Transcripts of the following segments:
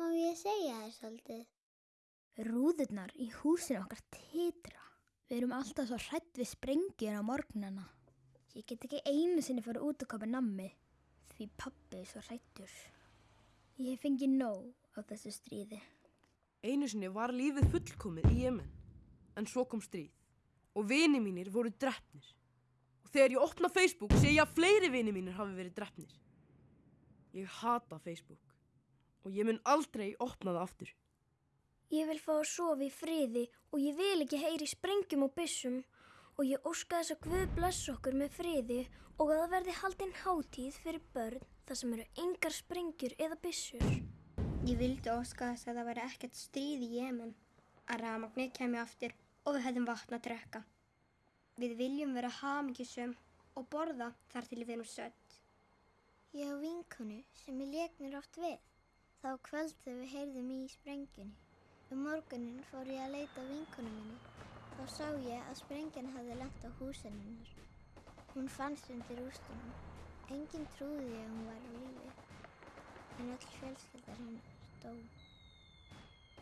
Má ég segja þér svolítið? Rúðurnar í húsinu okkar titra. Við erum alltaf svo hrætt við sprengjur á morgnana. Ég get ekki einu sinni fara út að kopa nammi því pappi er svo hrættur. Ég hef fengið nóg á þessu stríði. Einu sinni var lífið fullkomið í Jemen, en svo kom stríð og vini mínir voru drefnir. Og þegar ég opna Facebook sé ég að fleiri vini mínir hafi verið drefnir. Ég hata Facebook og ég mun aldrei opna það aftur. Ég vil fá að sofa í friði og ég vil ekki heyri sprengjum og byssum og ég óska þess að Guð bless okkur með friði og að það verði haldinn hátíð fyrir börn þar sem eru engar sprengjur eða byssur. Ég vildi óska þess að það væri ekkert stríð í Jemen. Að rafmagnið kemur aftur og við hefðum vatn að drekka. Við viljum vera hamingjusum og borða þar til við erum sött. Ég á vinkonu sem ég leiknir oft við. Þá kvöld þegar við heyrðum í sprengjunni. Um morgunin fór ég að leita að vinkonu minni. Þá sá ég að sprengjan hafði lent á húsinninnar. Hún fannst undir rústunum. Enginn trúði að hún var á lífi. En öll fjölskyldar hennar dó.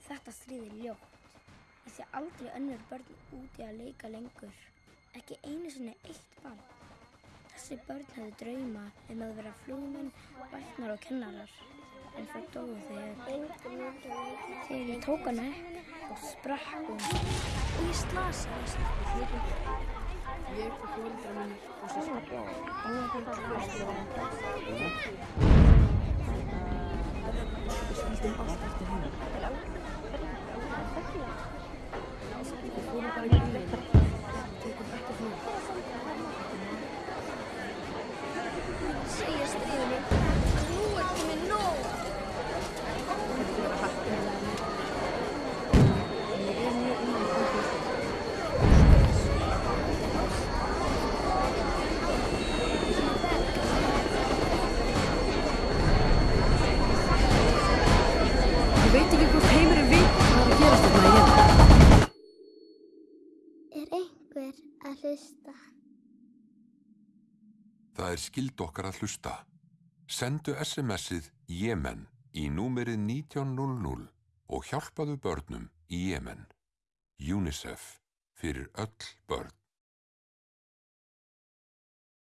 Þetta stríðir ljótt. Ég sé aldrei önnur börn úti að leika lengur. Ekki einu sinni eitt barn. Þessi börn höfðu drauma um að vera flúmenn, læknar og kennarar. En það dóðu þegar þegar ég tók hana upp og sprakk hún. Og ég slasaðist. Ég og fórildra mínir og sískan. Við skildum allt eftir henni. Við Er einhver að hlusta? Það er skild okkar að hlusta. Sendu SMS-ið Jemen í númerið 1900 og hjálpaðu börnum í Jemen. UNICEF fyrir öll börn.